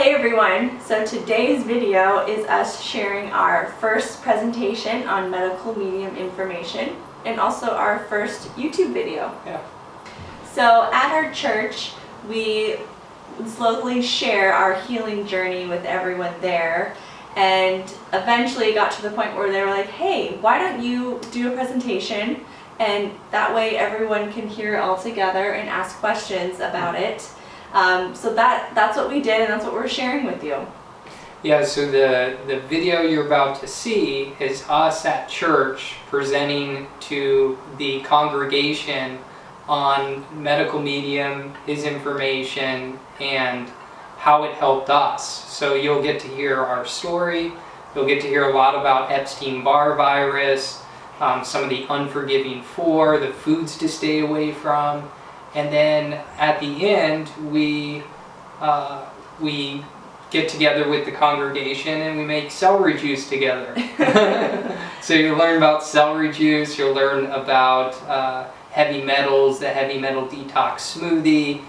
Hey everyone! So today's video is us sharing our first presentation on medical medium information and also our first YouTube video. Yeah. So at our church, we slowly share our healing journey with everyone there and eventually got to the point where they were like, hey, why don't you do a presentation and that way everyone can hear it all together and ask questions about it. Um, so that that's what we did and that's what we're sharing with you. Yeah, so the, the video you're about to see is us at church presenting to the congregation on medical medium, his information, and how it helped us. So you'll get to hear our story, you'll get to hear a lot about Epstein-Barr virus, um, some of the unforgiving four, the foods to stay away from, and then at the end we uh, we get together with the congregation and we make celery juice together. so you learn about celery juice, you'll learn about uh, heavy metals, the heavy metal detox smoothie,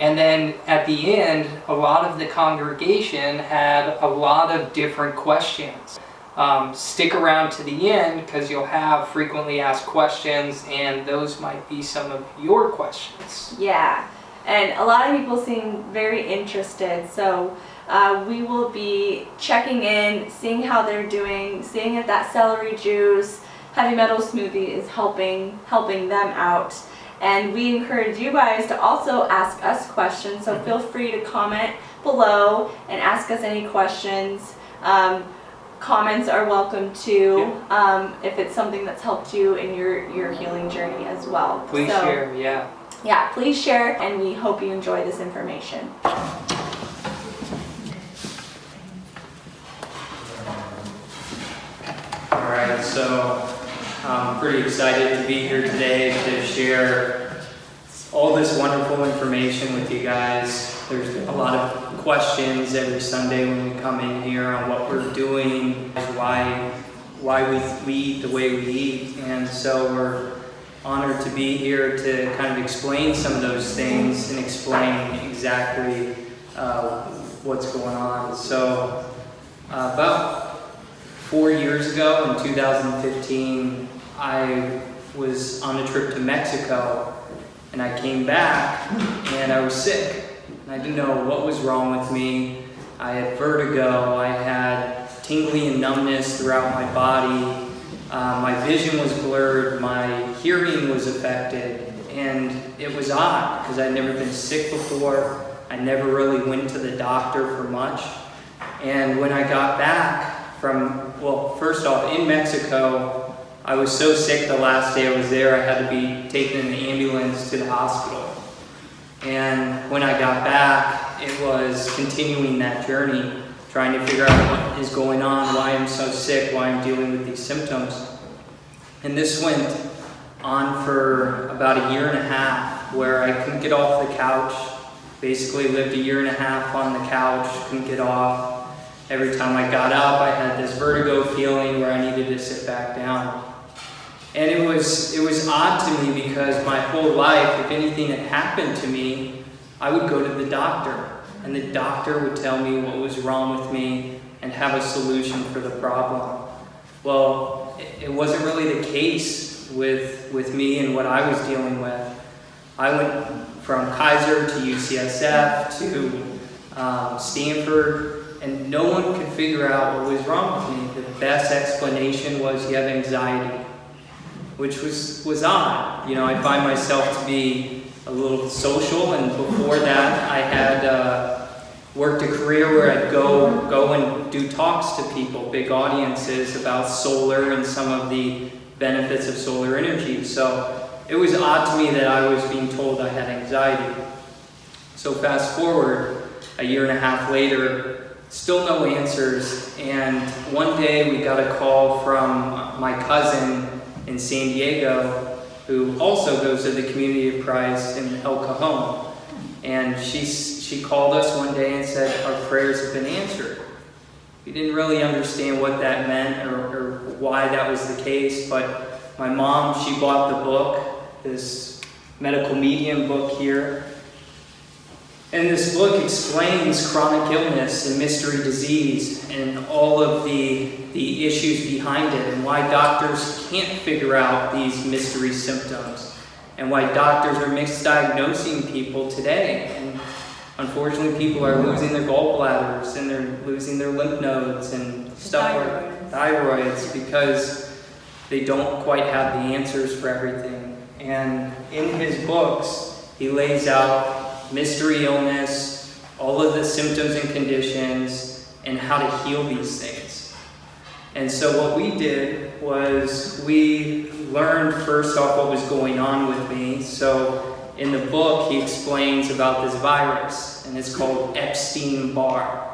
and then at the end, a lot of the congregation had a lot of different questions. Um, stick around to the end because you'll have frequently asked questions and those might be some of your questions. Yeah, and a lot of people seem very interested. So uh, we will be checking in, seeing how they're doing, seeing if that celery juice, heavy metal smoothie is helping, helping them out. And we encourage you guys to also ask us questions. So feel free to comment below and ask us any questions. Um, comments are welcome too um, if it's something that's helped you in your, your healing journey as well. Please so, share, yeah. Yeah, please share and we hope you enjoy this information. Alright, so I'm pretty excited to be here today to share all this wonderful information with you guys. There's a lot of questions every Sunday when we come in here on what we're doing, why, why we, we eat the way we eat, and so we're honored to be here to kind of explain some of those things and explain exactly uh, what's going on. So uh, about four years ago in 2015, I was on a trip to Mexico and I came back and I was sick. I didn't know what was wrong with me. I had vertigo, I had tingling and numbness throughout my body. Uh, my vision was blurred, my hearing was affected, and it was odd because I'd never been sick before. I never really went to the doctor for much. And when I got back from, well, first off, in Mexico, I was so sick the last day I was there, I had to be taken in the ambulance to the hospital. And when I got back, it was continuing that journey, trying to figure out what is going on, why I'm so sick, why I'm dealing with these symptoms. And this went on for about a year and a half, where I couldn't get off the couch. Basically lived a year and a half on the couch, couldn't get off. Every time I got up, I had this vertigo feeling where I needed to sit back down. And it was, it was odd to me because my whole life, if anything had happened to me, I would go to the doctor. And the doctor would tell me what was wrong with me and have a solution for the problem. Well, it, wasn't really the case with, with me and what I was dealing with. I went from Kaiser to UCSF to um, Stanford, and no one could figure out what was wrong with me. The best explanation was you have anxiety which was, was odd. You know, I find myself to be a little social, and before that, I had uh, worked a career where I'd go, go and do talks to people, big audiences, about solar and some of the benefits of solar energy. So it was odd to me that I was being told I had anxiety. So fast forward, a year and a half later, still no answers, and one day we got a call from my cousin in San Diego who also goes to the Community of Christ in El Cajon. And she, she called us one day and said, our prayers have been answered. We didn't really understand what that meant or, or why that was the case, but my mom, she bought the book, this medical medium book here, And this book explains chronic illness and mystery disease and all of the, the issues behind it and why doctors can't figure out these mystery symptoms and why doctors are misdiagnosing people today. And unfortunately, people are losing their gallbladders and they're losing their lymph nodes and stuff like thyroids because they don't quite have the answers for everything. And in his books, he lays out mystery illness, all of the symptoms and conditions, and how to heal these things. And so what we did was we learned first off what was going on with me. So in the book, he explains about this virus, and it's called Epstein-Barr.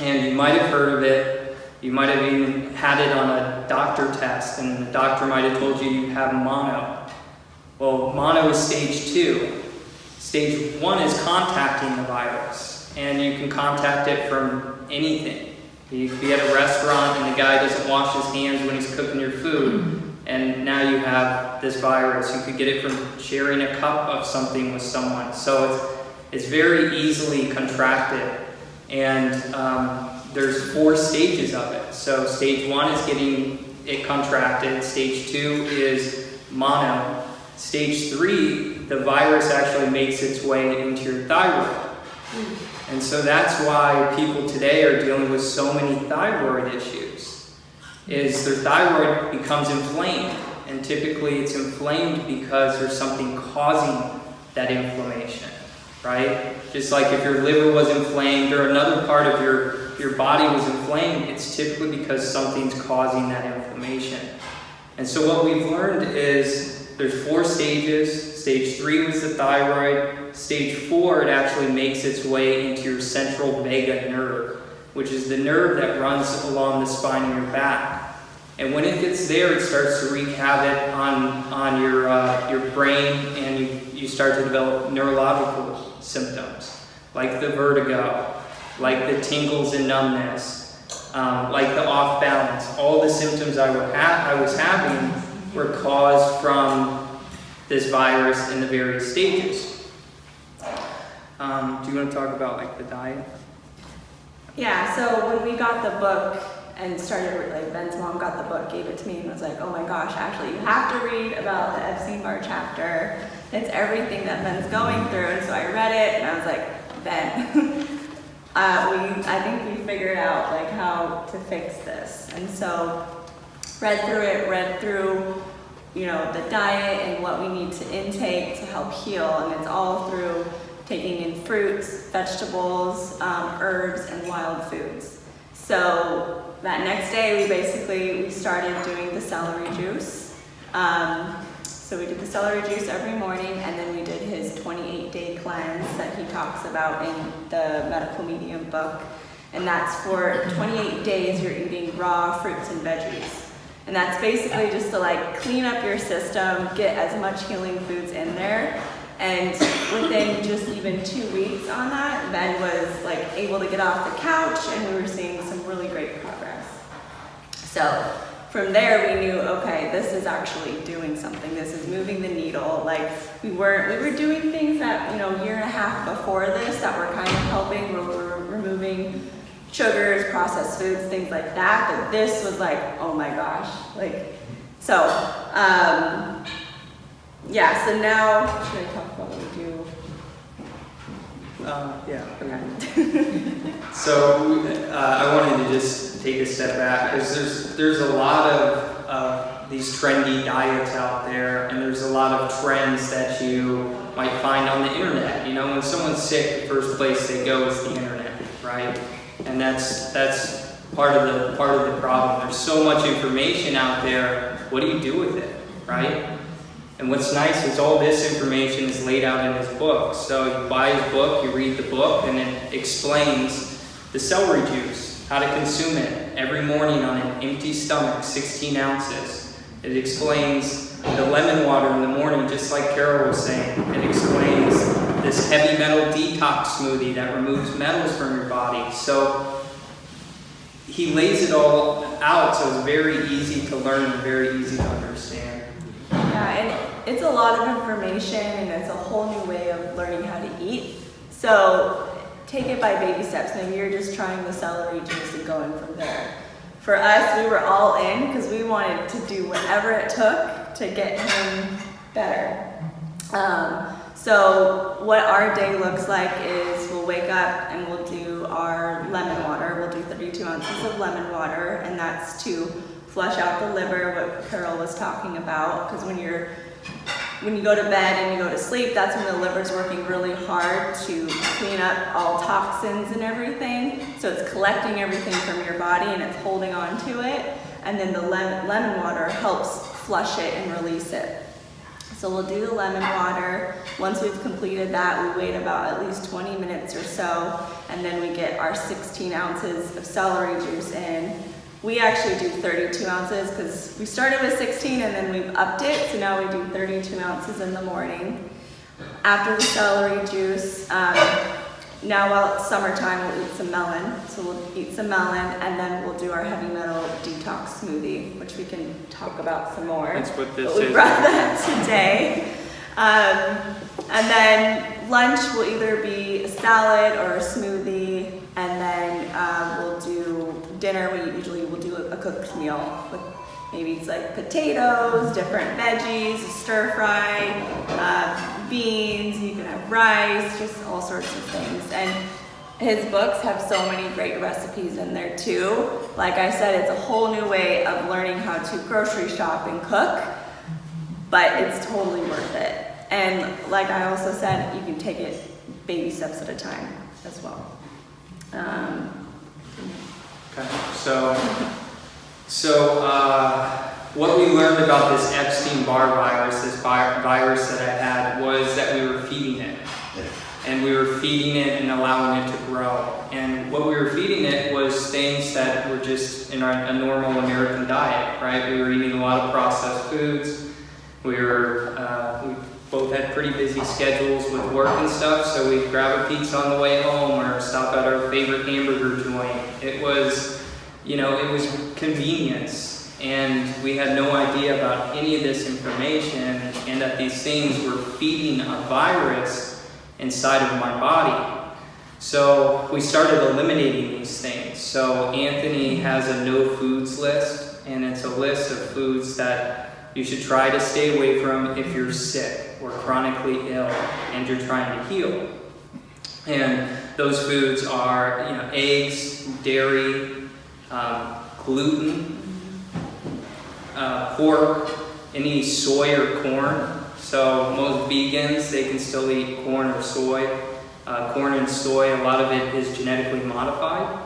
And you might have heard of it. You might have even had it on a doctor test, and the doctor might have told you you have mono. Well, mono is stage two. Stage one is contacting the virus, and you can contact it from anything. You could be at a restaurant and the guy doesn't wash his hands when he's cooking your food, and now you have this virus. You could get it from sharing a cup of something with someone. So it's, it's very easily contracted, and um, there's four stages of it. So stage one is getting it contracted. Stage two is mono. Stage three the virus actually makes its way into your thyroid. Hmm. And so that's why people today are dealing with so many thyroid issues. Is their thyroid becomes inflamed, and typically it's inflamed because there's something causing that inflammation, right? Just like if your liver was inflamed or another part of your, your body was inflamed, it's typically because something's causing that inflammation. And so what we've learned is there's four stages Stage three was the thyroid. Stage four, it actually makes its way into your central vagus nerve, which is the nerve that runs along the spine of your back. And when it gets there, it starts to wreak havoc on, on your, uh, your brain and you, you start to develop neurological symptoms, like the vertigo, like the tingles and numbness, um, like the off balance. All the symptoms I, I was having were caused from this virus in the various stages. Um, do you want to talk about like the diet? Yeah, so when we got the book and started, like Ben's mom got the book, gave it to me and was like, oh my gosh, actually you have to read about the Epstein-Barr chapter. It's everything that Ben's going through. And so I read it and I was like, Ben, uh, we, I think we figured out like how to fix this. And so read through it, read through you know, the diet and what we need to intake to help heal. And it's all through taking in fruits, vegetables, um, herbs, and wild foods. So that next day, we basically, we started doing the celery juice. Um, so we did the celery juice every morning, and then we did his 28-day cleanse that he talks about in the Medical Medium book. And that's for 28 days, you're eating raw fruits and veggies. And that's basically just to like clean up your system, get as much healing foods in there. And within just even two weeks on that, Ben was like able to get off the couch and we were seeing some really great progress. So from there we knew, okay, this is actually doing something. This is moving the needle. Like we weren't, we were doing things that, you know, year and a half before this that were kind of helping, where we were removing sugars, processed foods, things like that. But this was like, oh my gosh, like, so, um, yeah, so now, should I talk about what we do? Uh, yeah. Okay. so uh, I wanted to just take a step back because there's there's a lot of uh, these trendy diets out there, and there's a lot of trends that you might find on the internet. You know, when someone's sick, the first place they go is the internet, right? And that's that's part of the part of the problem. There's so much information out there. What do you do with it, right? And what's nice is all this information is laid out in his book. So you buy his book, you read the book, and it explains the celery juice, how to consume it every morning on an empty stomach, 16 ounces. It explains the lemon water in the morning, just like Carol was saying. It explains this heavy metal detox smoothie that removes metals from your body. So he lays it all out so it's very easy to learn and very easy to understand. Yeah, and it's a lot of information and it's a whole new way of learning how to eat. So take it by baby steps. Maybe you're just trying the celery juice and going from there. For us, we were all in because we wanted to do whatever it took to get him better. Um, so what our day looks like is we'll wake up and we'll do our lemon water. We'll do 32 ounces of lemon water, and that's to flush out the liver, what Carol was talking about. Because when you're when you go to bed and you go to sleep, that's when the liver's working really hard to clean up all toxins and everything. So it's collecting everything from your body and it's holding on to it. And then the lemon, lemon water helps flush it and release it. So we'll do the lemon water. Once we've completed that, we wait about at least 20 minutes or so, and then we get our 16 ounces of celery juice in. We actually do 32 ounces because we started with 16 and then we've upped it, so now we do 32 ounces in the morning. After the celery juice, um, now while it's summertime, we'll eat some melon. So we'll eat some melon and then we'll do our heavy metal detox smoothie, which we can talk about some more. That's what this But we is. brought that today. Um, and then lunch will either be a salad or a smoothie, and then uh, we'll do dinner. We usually will do a, a cooked meal with maybe it's like potatoes, different veggies, stir fry, uh, beans. You can have rice, just all sorts of things. And his books have so many great recipes in there too. Like I said, it's a whole new way of learning how to grocery shop and cook but it's totally worth it. And like I also said, you can take it baby steps at a time as well. Um, Okay, so, so uh, what we learned about this Epstein-Barr virus, this vi- virus that I had, was that we were feeding it. And we were feeding it and allowing it to grow. And what we were feeding it was things that were just in our, a normal American diet, right? We were eating a lot of processed foods. We were, uh, we both had pretty busy schedules with work and stuff, so we'd grab a pizza on the way home or stop at our favorite hamburger joint. It was, you know, it was convenience, and we had no idea about any of this information, and that these things were feeding a virus inside of my body. So we started eliminating these things. So Anthony has a no foods list, and it's a list of foods that you should try to stay away from if you're sick or chronically ill and you're trying to heal. And those foods are, you know, eggs, dairy, um, gluten, uh, pork, any soy or corn. So most vegans, they can still eat corn or soy. Uh, corn and soy, a lot of it is genetically modified.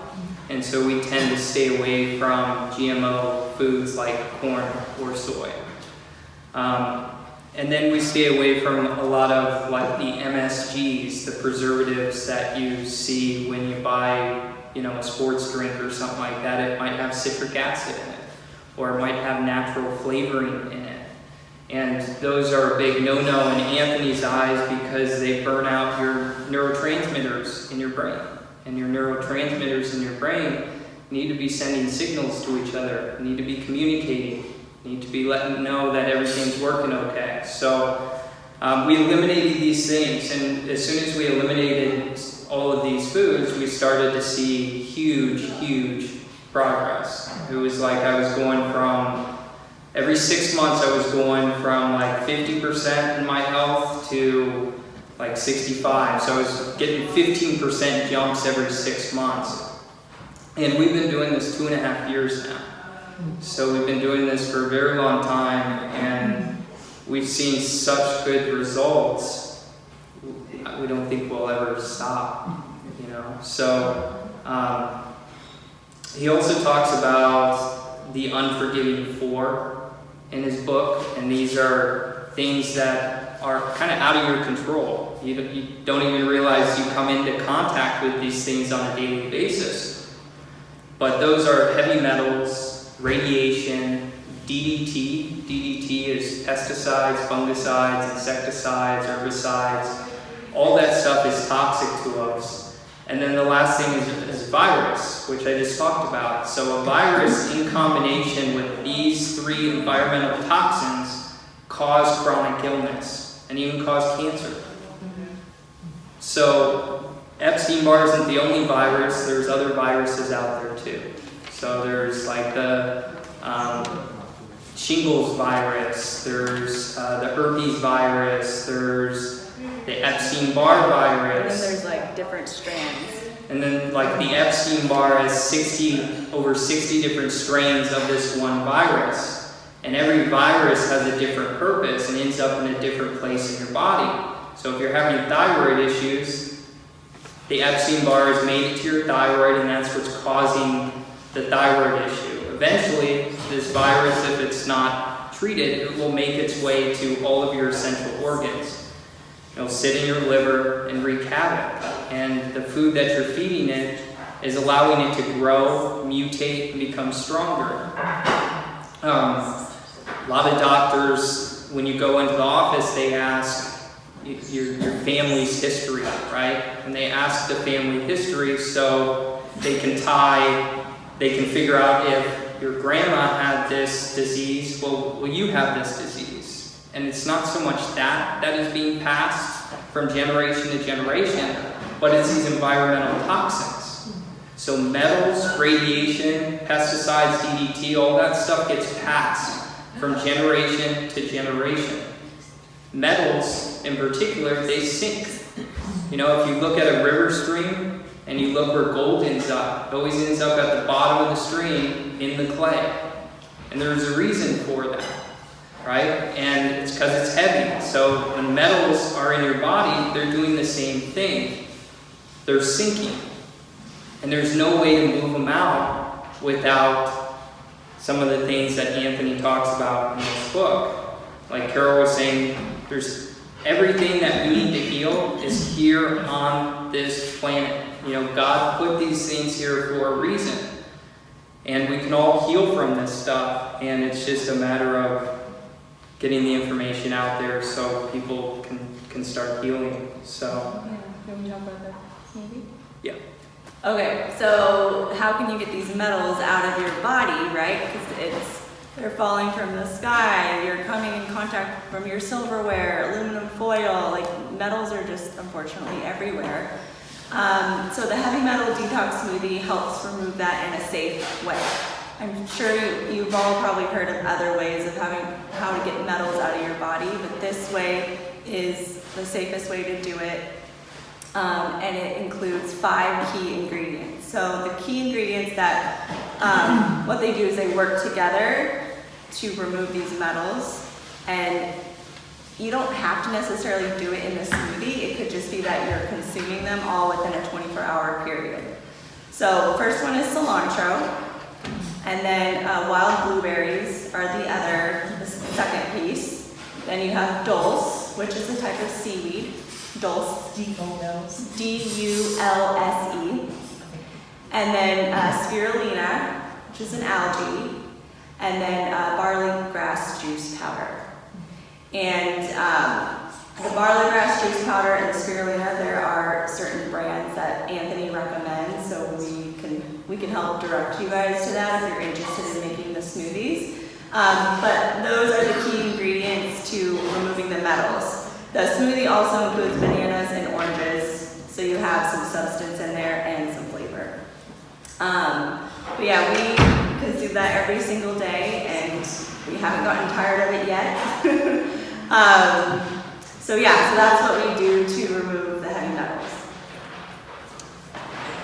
And so we tend to stay away from GMO foods like corn or soy. Um, and then we stay away from a lot of like the MSGs, the preservatives that you see when you buy, you know, a sports drink or something like that. It might have citric acid in it, or might have natural flavoring in it. And those are a big no-no in Anthony's eyes because they burn out your neurotransmitters in your brain. And your neurotransmitters in your brain need to be sending signals to each other, need to be communicating, need to be letting know that everything's working okay. So um, we eliminated these things, and as soon as we eliminated all of these foods, we started to see huge, huge progress. It was like I was going from every six months, I was going from like 50% in my health to like 65. So I was getting 15% jumps every six months. And we've been doing this two and a half years now. So we've been doing this for a very long time and we've seen such good results. We don't think we'll ever stop, you know. So um, he also talks about the unforgiving four in his book, and these are things that are kind of out of your control. You don't, even realize you come into contact with these things on a daily basis. But those are heavy metals, radiation, DDT. DDT is pesticides, fungicides, insecticides, herbicides. All that stuff is toxic to us. And then the last thing is, is virus, which I just talked about. So a virus in combination with these three environmental toxins cause chronic illness and even cause cancer. So Epstein-Barr isn't the only virus. There's other viruses out there too. So there's like the um, shingles virus. There's uh, the herpes virus. There's the Epstein-Barr And then virus. there's like different strands. And then like the Epstein-Barr has 60, over 60 different strains of this one virus. And every virus has a different purpose and ends up in a different place in your body. So if you're having thyroid issues, the Epstein-Barr has made it to your thyroid and that's what's causing the thyroid issue. Eventually, this virus, if it's not treated, it will make its way to all of your essential organs. It'll sit in your liver and wreak havoc. And the food that you're feeding it is allowing it to grow, mutate, and become stronger. Um, a lot of doctors, when you go into the office, they ask your, your family's history, right? And they ask the family history so they can tie, they can figure out if your grandma had this disease, well, will you have this disease? And it's not so much that that is being passed from generation to generation, but it's these environmental toxins. So metals, radiation, pesticides, DDT, all that stuff gets passed from generation to generation. Metals, in particular, they sink. You know, if you look at a river stream and you look where gold ends up, it always ends up at the bottom of the stream in the clay. And there's a reason for that, right? And it's because it's heavy. So when metals are in your body, they're doing the same thing. They're sinking. And there's no way to move them out without some of the things that Anthony talks about in this book. Like Carol was saying, there's everything that we need to heal is here on this planet. You know, God put these things here for a reason. And we can all heal from this stuff, and it's just a matter of getting the information out there so people can, can start healing. So, Yeah, can we talk about that maybe? Yeah. Okay, so how can you get these metals out of your body, right? Because it's they're falling from the sky. You're coming in contact from your silverware, aluminum foil. Like metals are just unfortunately everywhere. Um, so the heavy metal detox smoothie helps remove that in a safe way. I'm sure you, you've all probably heard of other ways of having how to get metals out of your body, but this way is the safest way to do it um, and it includes five key ingredients. So the key ingredients that um, what they do is they work together to remove these metals, and you don't have to necessarily do it in the smoothie. It could just be that you're consuming them all within a 24-hour period. So first one is cilantro, and then uh, wild blueberries are the other, the second piece. Then you have dulse, which is a type of seaweed. Dulse. D-U-L-S-E. E. And then uh, spirulina, which is an algae. And then uh, barley grass juice powder. And um, the barley grass juice powder and the spirulina, there are certain brands that Anthony recommends, so we we can help direct you guys to that if you're interested in making the smoothies. Um, but those are the key ingredients to removing the metals. The smoothie also includes bananas and oranges, so you have some substance in there and some flavor. Um, but yeah, we consume that every single day, and we haven't gotten tired of it yet. um, so yeah, so that's what we do to remove the heavy metals.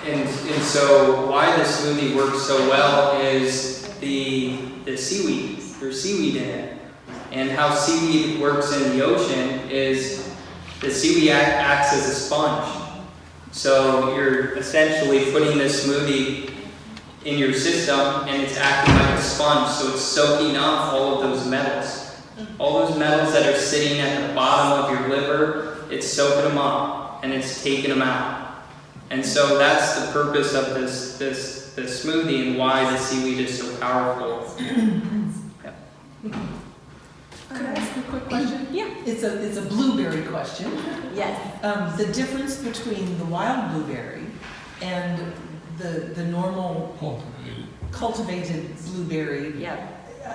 And, and so why this smoothie works so well is the, the seaweed. There's seaweed in it. And how seaweed works in the ocean is the seaweed act, acts as a sponge. So you're essentially putting this smoothie in your system and it's acting like a sponge. So it's soaking up all of those metals. All those metals that are sitting at the bottom of your liver, it's soaking them up and it's taking them out. And so that's the purpose of this, this, this smoothie and why the seaweed is so powerful. yeah. Could I ask a quick question? Yeah. It's a, it's a blueberry question. Yes. Um, the difference between the wild blueberry and the, the normal cultivated blueberry, Yeah.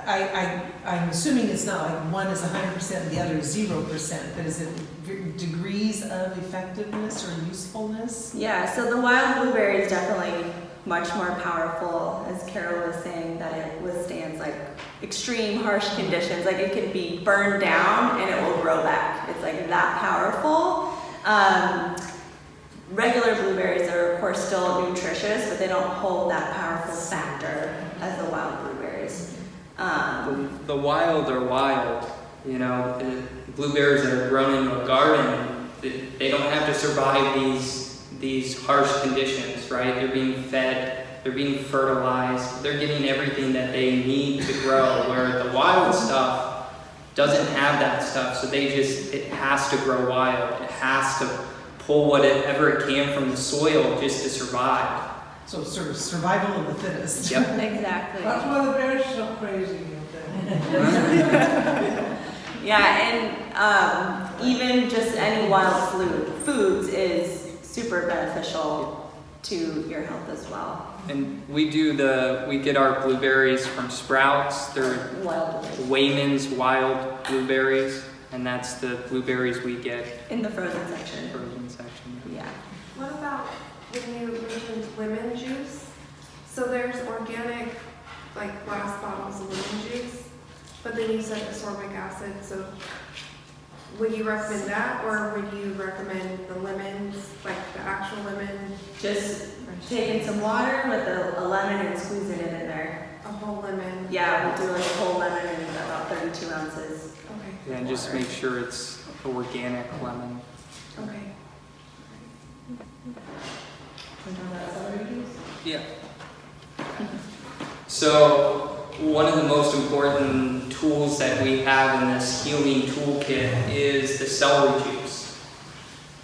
I, I, I'm assuming it's not like one is hundred percent and the other is zero percent, but is it degrees of effectiveness or usefulness? Yeah, so the wild blueberry is definitely much more powerful, as Carol was saying, that it withstands like extreme harsh conditions. Like it can be burned down and it will grow back. It's like that powerful. Um, regular blueberries are of course still nutritious, but they don't hold that powerful factor as the wild blueberries. Um, The, the wild are wild, you know. Blueberries that are grown in a garden, they, they don't have to survive these these harsh conditions, right? They're being fed, they're being fertilized, they're getting everything that they need to grow. Where the wild stuff doesn't have that stuff, so they just it has to grow wild. It has to pull whatever it can from the soil just to survive. So sort of survival of the fittest. Yep. exactly. That's why the bear's so crazy. okay? Yeah, and um, even just any wild food, foods is super beneficial to your health as well. And we do the we get our blueberries from Sprouts. They're Wild Wyman's wild blueberries, and that's the blueberries we get in the frozen section. frozen section. Yeah. What about when you mentioned lemon juice? So there's organic, like glass bottles of lemon juice, but then you said ascorbic acid, so would you recommend that, or would you recommend the lemons, like the actual lemon, Just taking some water with a, a lemon and squeezing it in there. a whole lemon? Yeah, we'll do like a whole lemon in about 32 ounces. Okay, Yeah, and just make sure it's organic lemon. okay. Yeah. So one of the most important tools that we have in this healing toolkit is the celery juice.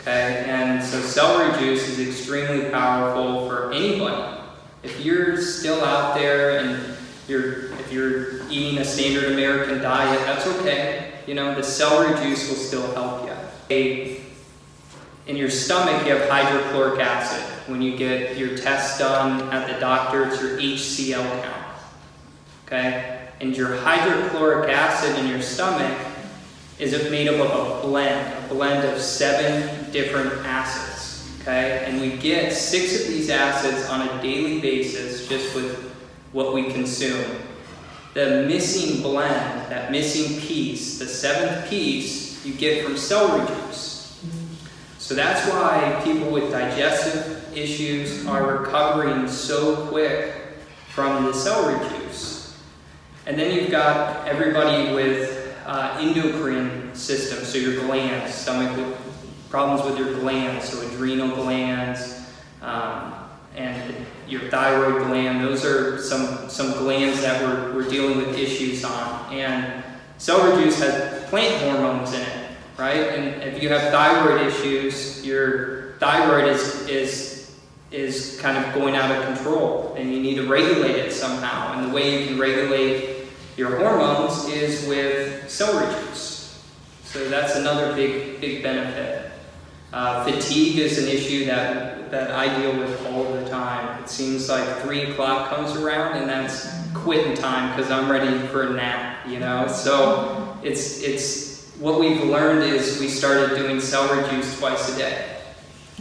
Okay, and so celery juice is extremely powerful for anybody. If you're still out there and you're if you're eating a standard American diet, that's okay. You know, the celery juice will still help you. In your stomach, you have hydrochloric acid. When you get your test done at the doctor, it's your HCl count. Okay? And your hydrochloric acid in your stomach is made up of a blend, a blend of seven different acids. Okay? And we get six of these acids on a daily basis just with what we consume. The missing blend, that missing piece, the seventh piece, you get from celery juice. So that's why people with digestive issues are recovering so quick from the celery juice. And then you've got everybody with uh, endocrine system, so your glands, stomach with problems with your glands, so adrenal glands, um, and your thyroid gland. Those are some some glands that we're, we're dealing with issues on. And celery juice has plant hormones in it, right? And if you have thyroid issues, your thyroid is is is kind of going out of control, and you need to regulate it somehow. And the way you can regulate your hormones is with celery juice. So that's another big big benefit. Uh, fatigue is an issue that that I deal with all the time. It seems like three o'clock comes around and that's quitting time because I'm ready for a nap, you know. So it's it's what we've learned is we started doing celery juice twice a day.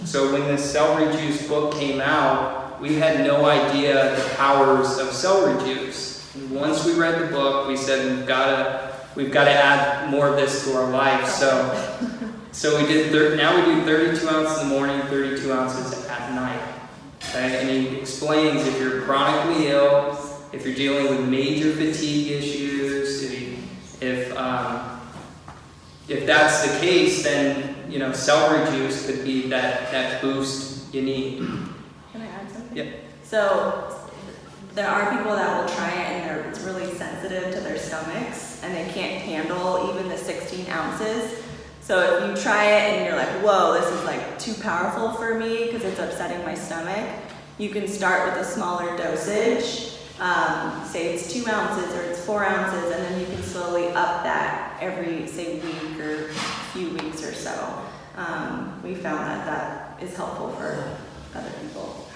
So when the celery juice book came out, we had no idea the powers of celery juice. Once we read the book, we said we've got to we've got to add more of this to our life. So so we did. Thir- now we do 32 ounces in the morning, 32 ounces at night. Okay, and he explains if you're chronically ill, if you're dealing with major fatigue issues, if if um, if that's the case, then you know celery juice could be that that boost you need. Can I add something? Yeah. So there are people that will try it and they're, it's really sensitive to their stomachs and they can't handle even the 16 ounces. So if you try it and you're like, whoa, this is like too powerful for me because it's upsetting my stomach, you can start with a smaller dosage. Um, say it's two ounces or it's four ounces, and then you can slowly up that every, say, week or few weeks or so. Um, we found that that is helpful for other people.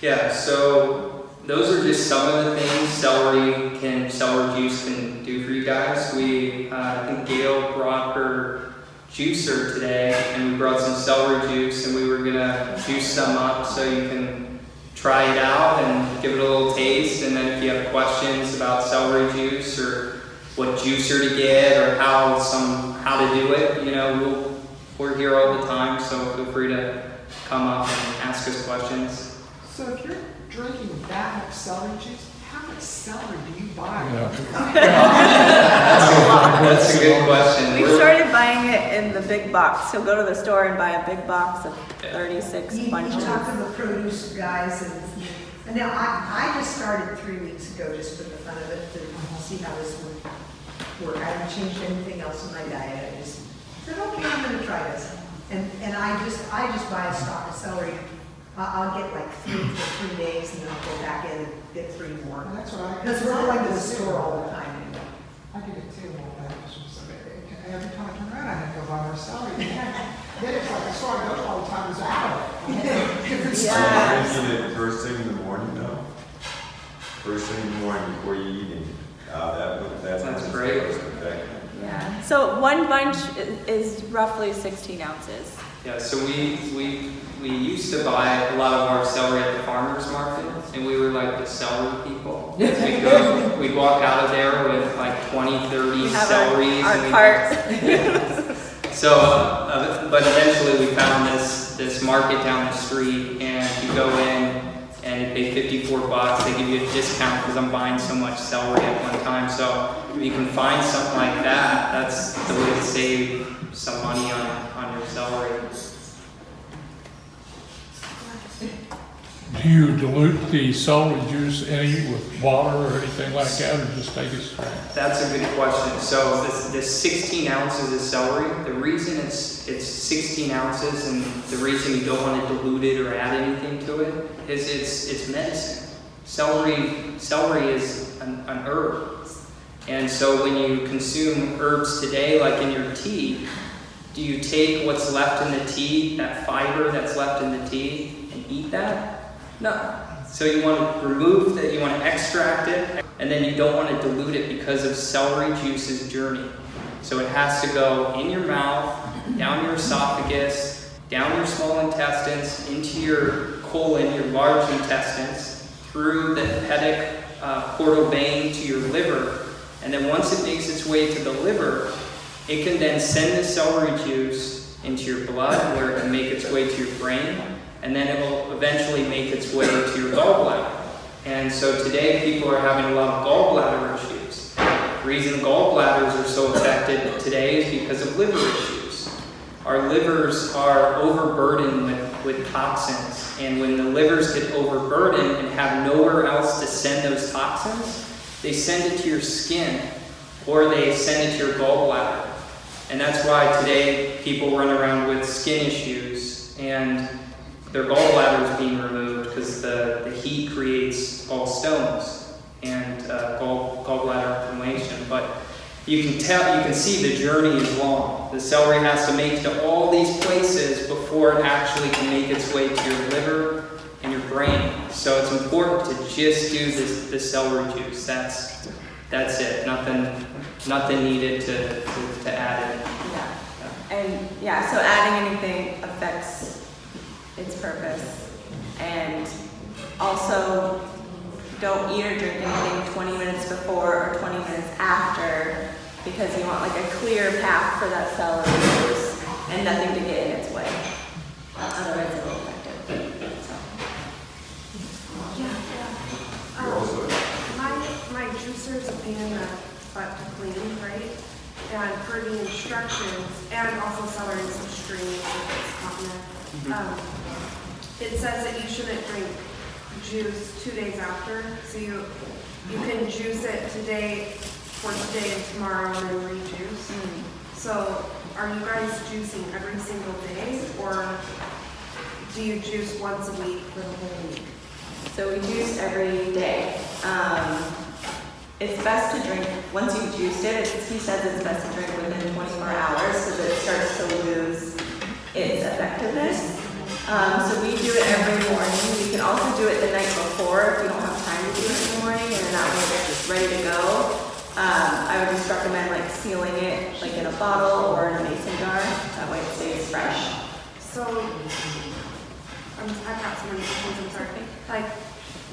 Yeah. So those are just some of the things celery can, celery juice can do for you guys. We, uh, I think Gail brought her juicer today, and we brought some celery juice, and we were gonna juice some up so you can try it out and give it a little taste. And then if you have questions about celery juice or what juicer to get or how some how to do it, you know, we'll, we're here all the time, so feel free to come up and ask us questions. So if you're drinking that much celery juice, how much celery do you buy? That's a good question. We started buying it in the big box. So go to the store and buy a big box of 36 You, you talk to the produce guys and, and now I, I just started three weeks ago just for the fun of it to see how this would work. I haven't changed anything else in my diet. I just said, okay, I'm gonna try this. And, and I just, I just buy a stock of celery. I, I'll get like three for three days and then I'll go back in and get three more. Well, that's what I. Because we're going to the store all the time anyway. I get it too, all that, from somebody. Every time I turn around, I have to go buy more celery. Then it's like the store I go to all the time is out. Different stuff. Yeah. Drinking it first thing in the morning though? First thing in the morning before you eat it. Uh, that, would- that's. That's when great. first. Yeah. So one bunch is roughly 16 ounces. Yeah, so we, we, we used to buy a lot of our celery at the farmer's market, and we were like the celery people. We'd go, we'd walk out of there with like 20, 30 We have celeries. our, and our we'd- So, uh, but eventually we found this, this market down the street, and you go in, pay 54 bucks, they give you a discount because I'm buying so much celery at one time, so if you can find something like that, that's the way to save some money on, on your celery. Do you dilute the celery juice any with water or anything like that, or just take it? That's a good question. So this, this 16 ounces of celery, the reason it's, it's 16 ounces and the reason you don't want to dilute it or add anything to it is it's, it's medicine. Celery, celery is an, an herb. And so when you consume herbs today, like in your tea, do you take what's left in the tea, that fiber that's left in the tea, and eat that? No. So you want to remove that, you want to extract it, and then you don't want to dilute it because of celery juice's journey. So it has to go in your mouth, down your esophagus, down your small intestines, into your colon, your large intestines, through the hepatic uh, portal vein to your liver. And then once it makes its way to the liver, it can then send the celery juice into your blood where it can make its way to your brain, and then it will eventually make its way to your gallbladder. And so today people are having a lot of gallbladder issues. The reason gallbladders are so affected today is because of liver issues. Our livers are overburdened with, with toxins, and when the livers get overburdened and have nowhere else to send those toxins, they send it to your skin or they send it to your gallbladder. And that's why today people run around with skin issues and their gallbladder is being removed because the, the heat creates gallstones and uh, gall, gallbladder inflammation. But you can tell, you can see the journey is long. The celery has to make to all these places before it actually can make its way to your liver and your brain. So it's important to just do this, the celery juice. That's, that's it. Nothing, nothing needed to, to, to add in. Yeah. And yeah, so adding anything affects its purpose. And also, don't eat or drink anything 20 minutes before or 20 minutes after because you want like a clear path for that celery juice and nothing to get in its way. Otherwise, it will affect it. So. Yeah, yeah. You're Um, also, My, my juicer's a pain in the butt to clean, right? And for the instructions, and also celery is extreme if it's continent. Um, It says that you shouldn't drink juice two days after, so you, you can juice it today, for today and tomorrow, and then rejuice. So are you guys juicing every single day, or do you juice once a week for the whole week? So we juice every day. Um, it's best to drink, once you've juiced it, it's, he says it's best to drink within 24 hours because it starts to lose its effectiveness. Um, so we do it every morning. We can also do it the night before if you don't have time to do it in the morning and then that way they're just ready to go. Um, I would just recommend like sealing it like in a bottle or in a mason jar. That way it stays fresh. So, I'm, I've got some questions, I'm sorry. Like,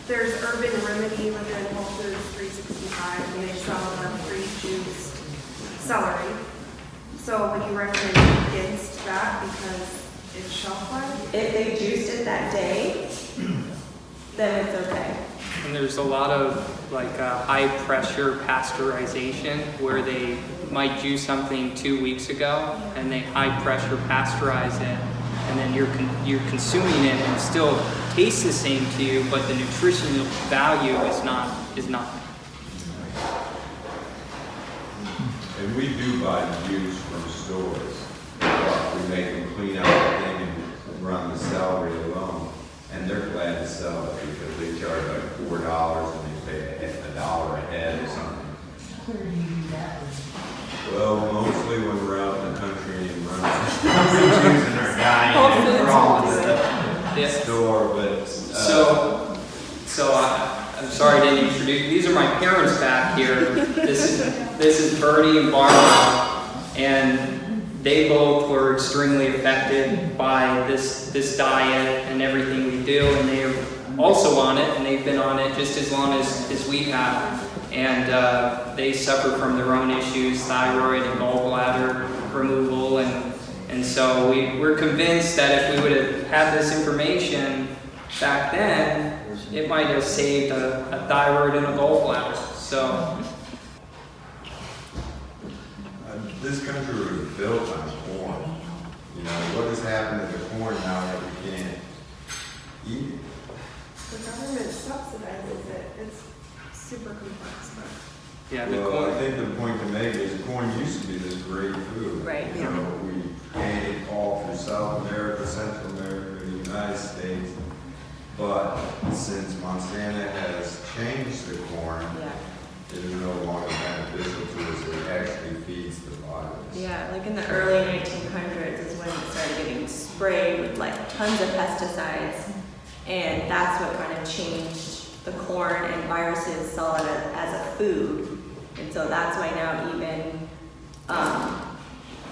there's Urban Remedy within Whole Foods three sixty-five, and they sell the free juice celery. So would you recommend against that because it's shelf life? If they juiced it that day, then it's okay. And there's a lot of like uh, high pressure pasteurization where they might juice something two weeks ago and they high pressure pasteurize it and then you're con- you're consuming it and it still tastes the same to you but the nutritional value is not is not And we do buy juice from stores. Uh, We make them clean out the thing and run the celery alone. And they're glad to sell it because they charge like four dollars and they pay a he- a dollar a head or something. Where do you do that? Well, mostly when we're out in the country and running, using our guy Whole and Foods we're all will in do the Yes. store, but. uh, So, so I, I'm sorry I didn't introduce, these are my parents back here. This is, this is Bertie and Barbara, and they both were extremely affected by this, diet and everything we do, and they're also on it, and they've been on it just as long as, as we have. And, uh, they suffer from their own issues, thyroid and gallbladder removal, and, and so we, we're convinced that if we would have had this information back then, it might have saved a, a thyroid and a gallbladder. So, Uh, This country was built on know, what has happened to the corn now that we can't eat it? The government subsidizes it, it's super complex, but. yeah, the Well, I corn. think the point to make is corn used to be this great food. Right. You know, we ate it all through South America, Central America, the United States. But since Monsanto has changed the corn, Yeah. it is no longer beneficial to us. It actually feeds the virus. Yeah, like in the early 1900s is when it started getting sprayed with like tons of pesticides, and that's what kind of changed the corn and viruses saw it as a food, and so that's why now even um,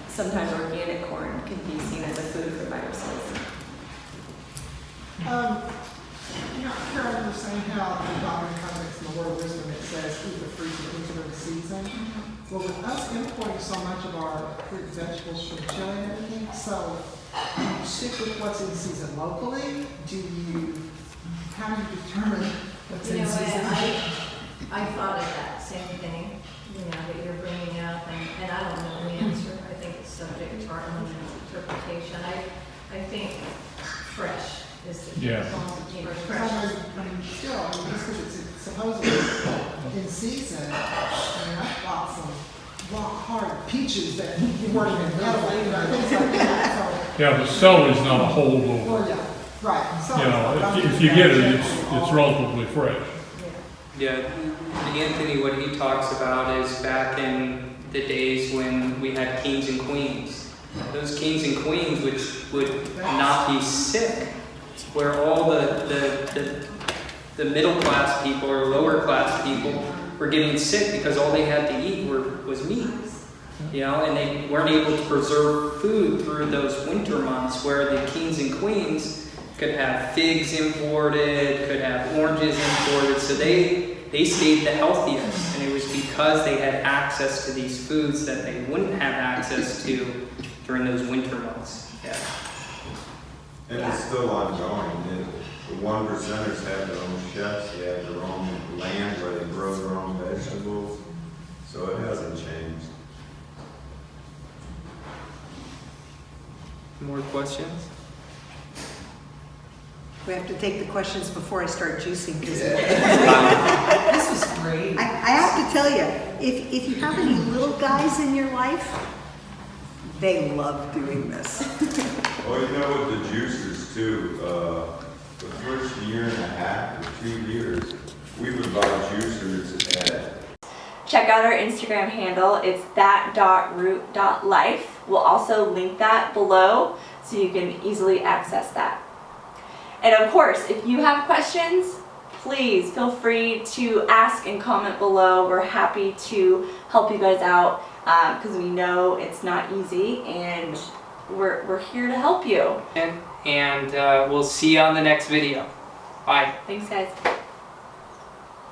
sometimes organic corn can be seen as a food for viruses. Um, you know, Carol, you were saying how the Bible context in the word wisdom, it says, eat the fruit of the winter season. Well, with us importing so much of our fruit and vegetables from Chile and everything, so do you stick with what's in season locally? Do you, how do you determine what's You in know, season? I, I thought of that same thing, you know, that you're bringing up, and, and I don't know the answer. I think it's subject to our own interpretation. I, I think fresh is the. Yeah. You know, But fresh. I mean, I mean, still, I mean, just because it's supposedly in season, I mean, I bought some rock hard peaches that you weren't even edible, you know, things like that, so. Yeah, but celery's not a holdover. Well, yeah, right, so. You know, if you- if you get it, it's, it's relatively fresh. Yeah, Anthony, what he talks about is back in the days when we had kings and queens. Those kings and queens would, would not be sick, where all the, the, the, the middle class people or lower class people were getting sick because all they had to eat were, was meat. You know, and they weren't able to preserve food through those winter months where the kings and queens could have figs imported, could have oranges imported, so they they stayed the healthiest, and it was because they had access to these foods that they wouldn't have access to during those winter months. Yeah. And it's still ongoing. The- The one percenters have their own chefs, they have their own land where they grow their own vegetables. So it hasn't changed. More questions? We have to take the questions before I start juicing, because I, This was great. I have to tell you, if, if you have any little guys in your life, they love doing this. Well, you know, with the juicers too, uh, the first year and a half or two years, we would buy juicers at Check out our Instagram handle. It's that.root.life. We'll also link that below so you can easily access that. And of course, if you have questions, please feel free to ask and comment below. We're happy to help you guys out because we know it's not easy and we're, we're here to help you. And, and uh, we'll see you on the next video. Bye. Thanks guys.